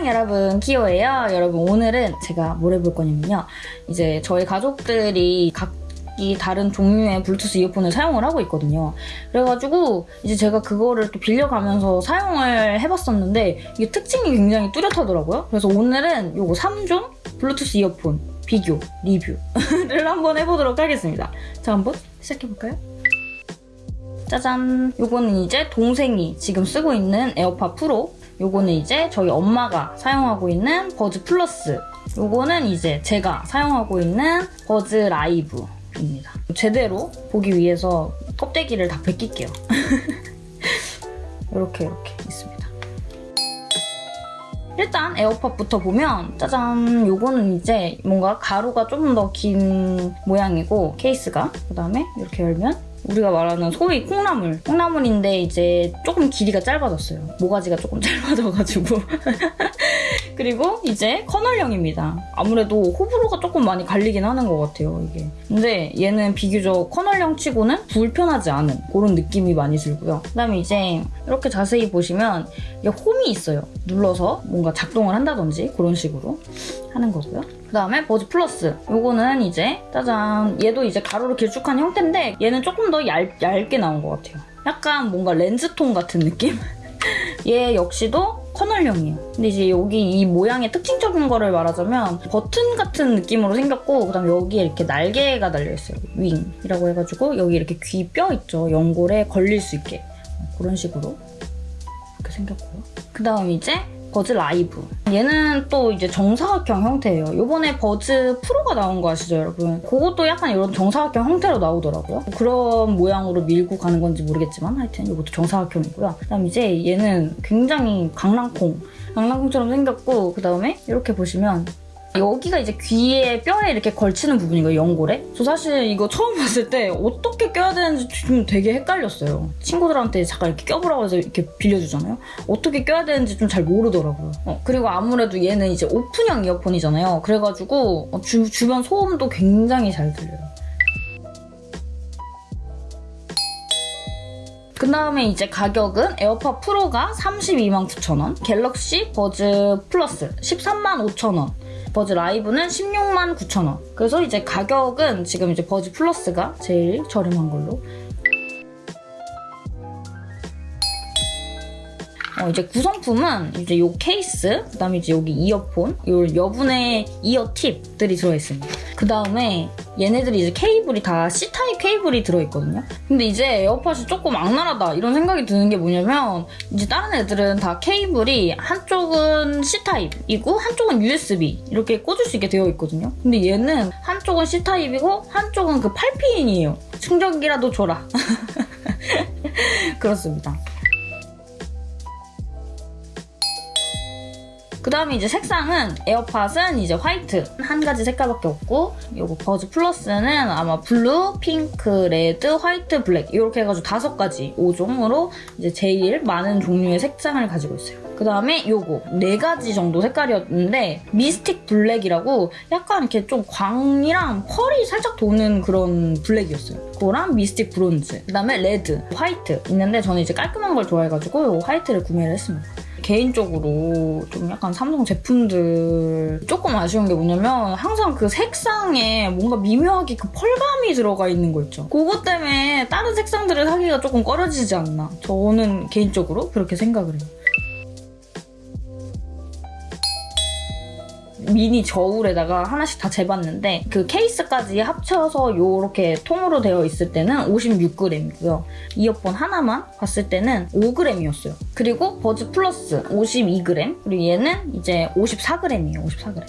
안녕 여러분. 키오예요. 여러분 오늘은 제가 뭘 해볼 거냐면요. 이제 저희 가족들이 각기 다른 종류의 블루투스 이어폰을 사용을 하고 있거든요. 그래가지고 이제 제가 그거를 또 빌려가면서 사용을 해봤었는데 이게 특징이 굉장히 뚜렷하더라고요. 그래서 오늘은 요거 3종 블루투스 이어폰 비교, 리뷰를 한번 해보도록 하겠습니다. 자 한번 시작해볼까요? 짜잔! 요거는 이제 동생이 지금 쓰고 있는 에어팟 프로 요거는 이제 저희 엄마가 사용하고 있는 버즈 플러스 요거는 이제 제가 사용하고 있는 버즈 라이브입니다. 제대로 보기 위해서 껍데기를 다 벗길게요. 이렇게 이렇게 있습니다. 일단 에어팟부터 보면 짜잔 요거는 이제 뭔가 가로가 좀 더 긴 모양이고 케이스가 그 다음에 이렇게 열면 우리가 말하는 소위 콩나물. 콩나물인데 이제 조금 길이가 짧아졌어요. 모가지가 조금 짧아져가지고. 그리고 이제 커널형입니다. 아무래도 호불호가 조금 많이 갈리긴 하는 것 같아요, 이게. 근데 얘는 비교적 커널형 치고는 불편하지 않은 그런 느낌이 많이 들고요. 그 다음에 이제 이렇게 자세히 보시면 이게 홈이 있어요. 눌러서 뭔가 작동을 한다든지 그런 식으로 하는 거고요. 그 다음에 버즈 플러스. 요거는 이제 짜잔 얘도 이제 가로로 길쭉한 형태인데 얘는 조금 더 얇, 얇게 나온 것 같아요. 약간 뭔가 렌즈톤 같은 느낌? 얘 역시도 커널형이에요. 근데 이제 여기 이 모양의 특징적인 거를 말하자면 버튼 같은 느낌으로 생겼고 그다음 에 여기에 이렇게 날개가 달려있어요. 윙이라고 해가지고 여기 이렇게 귀 뼈 있죠. 연골에 걸릴 수 있게 그런 식으로 이렇게 생겼고요. 그 다음 이제 버즈 라이브. 얘는 또 이제 정사각형 형태예요. 요번에 버즈 프로가 나온 거 아시죠, 여러분? 그것도 약간 이런 정사각형 형태로 나오더라고요. 그런 모양으로 밀고 가는 건지 모르겠지만 하여튼 이것도 정사각형이고요. 그 다음 이제 얘는 굉장히 강낭콩. 강낭콩처럼 생겼고 그 다음에 이렇게 보시면 여기가 이제 귀에 뼈에 이렇게 걸치는 부분이거든요, 연골에. 저 사실 이거 처음 봤을 때 어떻게 껴야 되는지 좀 되게 헷갈렸어요. 친구들한테 잠깐 이렇게 껴보라고 해서 이렇게 빌려주잖아요. 어떻게 껴야 되는지 좀 잘 모르더라고요. 어, 그리고 아무래도 얘는 이제 오픈형 이어폰이잖아요. 그래가지고 주, 주변 소음도 굉장히 잘 들려요. 그 다음에 이제 가격은 에어팟 프로가 32만 9천 원, 갤럭시 버즈 플러스 13만 5천 원, 버즈 라이브는 16만 9천 원. 그래서 이제 가격은 지금 이제 버즈 플러스가 제일 저렴한 걸로 어, 이제 구성품은 이제 요 케이스, 그 다음에 이제 여기 이어폰, 요 여분의 이어 팁들이 들어있습니다. 그 다음에 얘네들이 이제 케이블이 다 C타입 케이블이 들어있거든요. 근데 이제 에어팟이 조금 악랄하다 이런 생각이 드는 게 뭐냐면 이제 다른 애들은 다 케이블이 한쪽은 C타입이고 한쪽은 USB 이렇게 꽂을 수 있게 되어 있거든요. 근데 얘는 한쪽은 C타입이고 한쪽은 그 8핀이에요. 충전기라도 줘라. 그렇습니다. 그 다음에 이제 색상은 에어팟은 이제 화이트 한 가지 색깔밖에 없고 요거 버즈 플러스는 아마 블루, 핑크, 레드, 화이트, 블랙 이렇게 해가지고 다섯 가지 5종으로 이제 제일 많은 종류의 색상을 가지고 있어요. 그 다음에 요거 네 가지 정도 색깔이었는데 미스틱 블랙이라고 약간 이렇게 좀 광이랑 펄이 살짝 도는 그런 블랙이었어요. 그거랑 미스틱 브론즈 그 다음에 레드, 화이트 있는데 저는 이제 깔끔한 걸 좋아해가지고 요 화이트를 구매를 했습니다. 개인적으로 좀 약간 삼성 제품들 조금 아쉬운 게 뭐냐면 항상 그 색상에 뭔가 미묘하게 그 펄감이 들어가 있는 거 있죠. 그것 때문에 다른 색상들을 사기가 조금 꺼려지지 않나. 저는 개인적으로 그렇게 생각을 해요. 미니 저울에다가 하나씩 다 재봤는데 그 케이스까지 합쳐서 이렇게 통으로 되어 있을 때는 56g이고요. 이어폰 하나만 봤을 때는 5g이었어요. 그리고 버즈 플러스 52g 그리고 얘는 이제 54g이에요. 54g.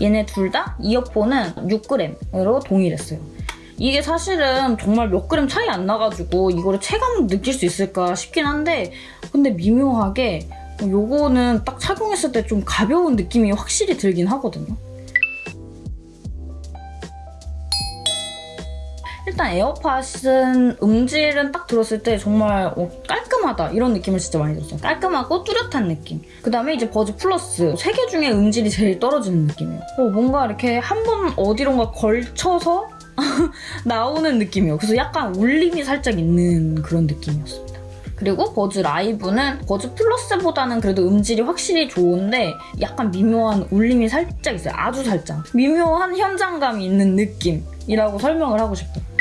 얘네 둘 다 이어폰은 6g으로 동일했어요. 이게 사실은 정말 몇 그램 차이 안 나가지고 이거를 체감 느낄 수 있을까 싶긴 한데 근데 미묘하게 요거는 딱 착용했을 때 좀 가벼운 느낌이 확실히 들긴 하거든요. 일단 에어팟은 음질은 딱 들었을 때 정말 어, 깔끔하다 이런 느낌을 진짜 많이 들었어요. 깔끔하고 뚜렷한 느낌. 그 다음에 이제 버즈 플러스 세 개 중에 음질이 제일 떨어지는 느낌이에요. 어, 뭔가 이렇게 한 번 어디론가 걸쳐서 나오는 느낌이에요. 그래서 약간 울림이 살짝 있는 그런 느낌이었습니다. 그리고 버즈 라이브는 버즈 플러스보다는 그래도 음질이 확실히 좋은데 약간 미묘한 울림이 살짝 있어요. 아주 살짝. 미묘한 현장감이 있는 느낌이라고 설명을 하고 싶어요.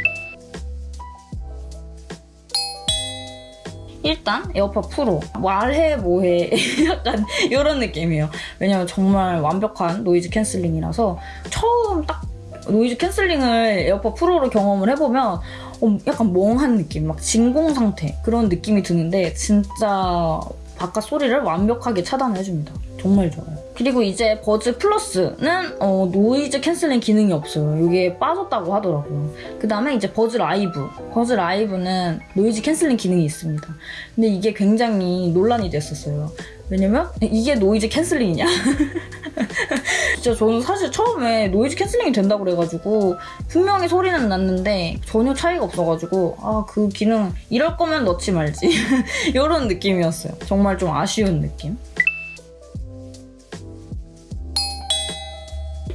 일단 에어팟 프로 말해 뭐해 약간 이런 느낌이에요 왜냐면 정말 완벽한 노이즈 캔슬링이라서 처음 딱 노이즈 캔슬링을 에어팟 프로로 경험을 해보면 어, 약간 멍한 느낌 막 진공 상태 그런 느낌이 드는데 진짜 바깥 소리를 완벽하게 차단해줍니다 정말 좋아요 그리고 이제 버즈 플러스는 어, 노이즈 캔슬링 기능이 없어요. 이게 빠졌다고 하더라고요. 그 다음에 이제 버즈 라이브. 버즈 라이브는 노이즈 캔슬링 기능이 있습니다. 근데 이게 굉장히 논란이 됐었어요. 왜냐면 이게 노이즈 캔슬링이냐? 진짜 저는 사실 처음에 노이즈 캔슬링이 된다고 그래가지고 분명히 소리는 났는데 전혀 차이가 없어가지고 아 그 기능 이럴 거면 넣지 말지 이런 느낌이었어요. 정말 좀 아쉬운 느낌.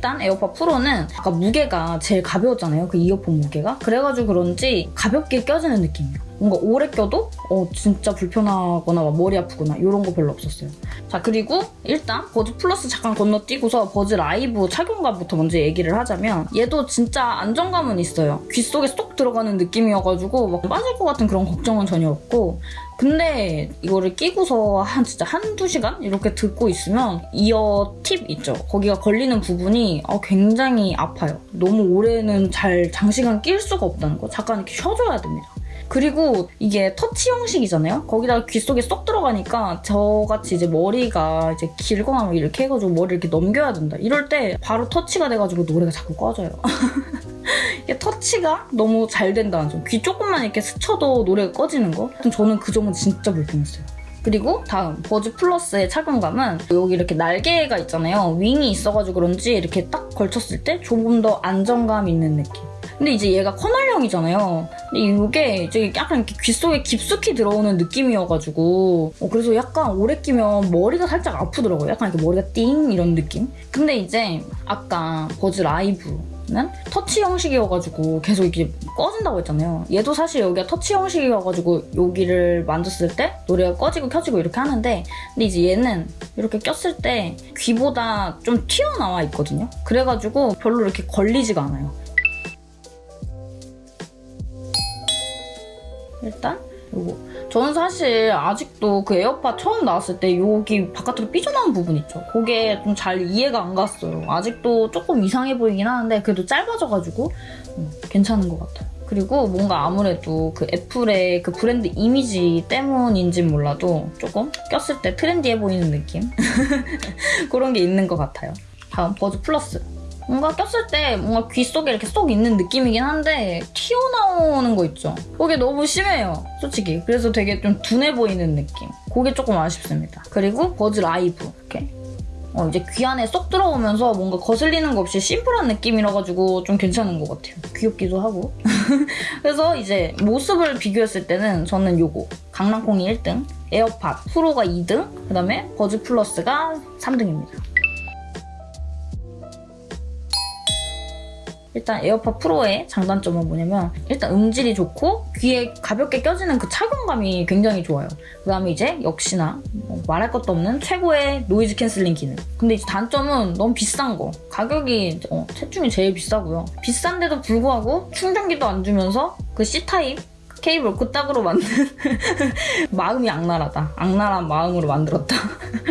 일단 에어팟 프로는 아까 무게가 제일 가벼웠잖아요. 그 이어폰 무게가. 그래가지고 그런지 가볍게 껴지는 느낌이에요. 뭔가 오래 껴도 어 진짜 불편하거나 막 머리 아프거나 이런 거 별로 없었어요. 자 그리고 일단 버즈 플러스 잠깐 건너뛰고서 버즈 라이브 착용감부터 먼저 얘기를 하자면 얘도 진짜 안정감은 있어요. 귀 속에 쏙 들어가는 느낌이어가지고 막 빠질 것 같은 그런 걱정은 전혀 없고 근데 이거를 끼고서 한 진짜 한두 시간 이렇게 듣고 있으면 이어 팁 있죠? 거기가 걸리는 부분이 어, 굉장히 아파요. 너무 오래는 잘 장시간 낄 수가 없다는 거. 잠깐 이렇게 쉬어줘야 됩니다. 그리고 이게 터치 형식이잖아요? 거기다가 귀 속에 쏙 들어가니까 저같이 이제 머리가 이제 길거나 뭐 이렇게 해가지고 머리를 이렇게 넘겨야 된다. 이럴 때 바로 터치가 돼가지고 노래가 자꾸 꺼져요. 이게 터치가 너무 잘 된다는 점. 귀 조금만 이렇게 스쳐도 노래가 꺼지는 거? 저는 그 점은 진짜 불편했어요. 그리고 다음 버즈 플러스의 착용감은 여기 이렇게 날개가 있잖아요. 윙이 있어가지고 그런지 이렇게 딱 걸쳤을 때 조금 더 안정감 있는 느낌. 근데 이제 얘가 커널형이잖아요. 근데 이게 이제 약간 이렇게 귀 속에 깊숙이 들어오는 느낌이어가지고 어, 그래서 약간 오래 끼면 머리가 살짝 아프더라고요. 약간 이렇게 머리가 띵 이런 느낌. 근데 이제 아까 버즈 라이브 는 터치 형식이어가지고 계속 이렇게 꺼진다고 했잖아요. 얘도 사실 여기가 터치 형식이어가지고 여기를 만졌을 때 노래가 꺼지고 켜지고 이렇게 하는데 근데 이제 얘는 이렇게 꼈을 때 귀보다 좀 튀어나와 있거든요. 그래가지고 별로 이렇게 걸리지가 않아요. 일단? 요거. 저는 사실 아직도 그 에어팟 처음 나왔을 때 여기 바깥으로 삐져나온 부분 있죠. 그게 좀 잘 이해가 안 갔어요. 아직도 조금 이상해 보이긴 하는데 그래도 짧아져가지고 음, 괜찮은 것 같아요. 그리고 뭔가 아무래도 그 애플의 그 브랜드 이미지 때문인진 몰라도 조금 꼈을 때 트렌디해 보이는 느낌? 그런 게 있는 것 같아요. 다음 버즈 플러스 뭔가 꼈을 때 뭔가 귀 속에 이렇게 쏙 있는 느낌이긴 한데 튀어나오는 거 있죠? 그게 너무 심해요, 솔직히. 그래서 되게 좀 둔해 보이는 느낌. 그게 조금 아쉽습니다. 그리고 버즈 라이브 이렇게 어, 이제 귀 안에 쏙 들어오면서 뭔가 거슬리는 거 없이 심플한 느낌이라 가지고 좀 괜찮은 것 같아요. 귀엽기도 하고. 그래서 이제 모습을 비교했을 때는 저는 요거 강낭콩이 1등, 에어팟 프로가 2등, 그 다음에 버즈 플러스가 3등입니다. 일단 에어팟 프로의 장단점은 뭐냐면 일단 음질이 좋고 귀에 가볍게 껴지는 그 착용감이 굉장히 좋아요. 그 다음에 이제 역시나 뭐 말할 것도 없는 최고의 노이즈 캔슬링 기능. 근데 이제 단점은 너무 비싼 거. 가격이 어, 셋 중에 제일 비싸고요. 비싼데도 불구하고 충전기도 안 주면서 그 C타입 케이블 그따구로 만든 마음이 악랄하다. 악랄한 마음으로 만들었다.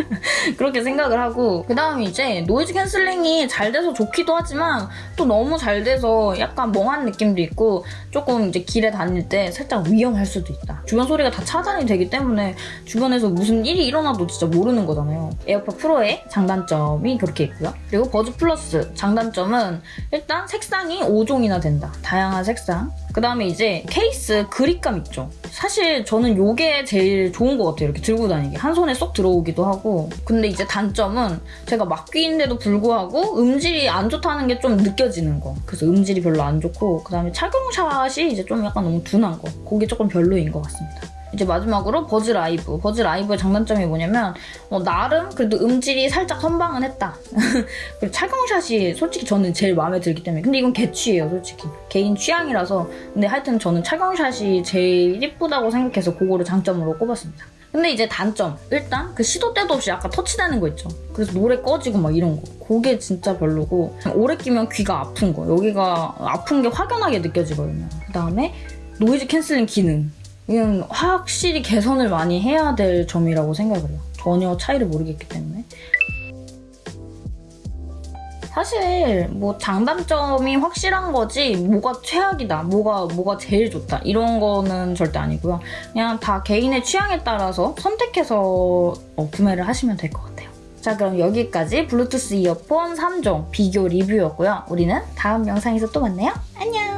그렇게 생각을 하고 그 다음에 이제 noise cancelling이 잘 돼서 좋기도 하지만 또 너무 잘 돼서 약간 멍한 느낌도 있고 조금 이제 길에 다닐 때 살짝 위험할 수도 있다. 주변 소리가 다 차단이 되기 때문에 주변에서 무슨 일이 일어나도 진짜 모르는 거잖아요. AirPods Pro의 장단점이 그렇게 있고요. 그리고 Buds Plus 장단점은 일단 색상이 5종이나 된다. 다양한 색상. 그 다음에 이제 케이스 그립감 있죠. 사실 저는 이게 제일 좋은 것 같아요. 이렇게 들고 다니기. 한 손에 쏙 들어오기도 하고. 근데 이제 단점은 제가 막귀인데도 불구하고 음질이 안 좋다는 게 좀 느껴지는 거. 그래서 음질이 별로 안 좋고 그 다음에 착용샷이 이제 좀 약간 너무 둔한 거. 그게 조금 별로인 것 같습니다. 이제 마지막으로 버즈 라이브. 버즈 라이브의 장단점이 뭐냐면 어, 나름 그래도 음질이 살짝 선방은 했다. 그리고 촬영샷이 솔직히 저는 제일 마음에 들기 때문에 근데 이건 개취예요 솔직히 개인 취향이라서 근데 하여튼 저는 착용샷이 제일 예쁘다고 생각해서 그거를 장점으로 꼽았습니다. 근데 이제 단점 일단 그 시도 때도 없이 약간 터치되는 거 있죠. 그래서 노래 꺼지고 막 이런 거 그게 진짜 별로고 오래 끼면 귀가 아픈 거 여기가 아픈 게 확연하게 느껴지거든요. 그 다음에 noise cancelling 기능 이건 확실히 개선을 많이 해야 될 점이라고 생각을 해요. 전혀 차이를 모르겠기 때문에. 사실 뭐 장단점이 확실한 거지 뭐가 최악이다, 뭐가 뭐가 제일 좋다 이런 거는 절대 아니고요. 그냥 다 개인의 취향에 따라서 선택해서 어, 구매를 하시면 될 것 같아요. 자 그럼 여기까지 블루투스 이어폰 3종 비교 리뷰였고요. 우리는 다음 영상에서 또 만나요. 안녕!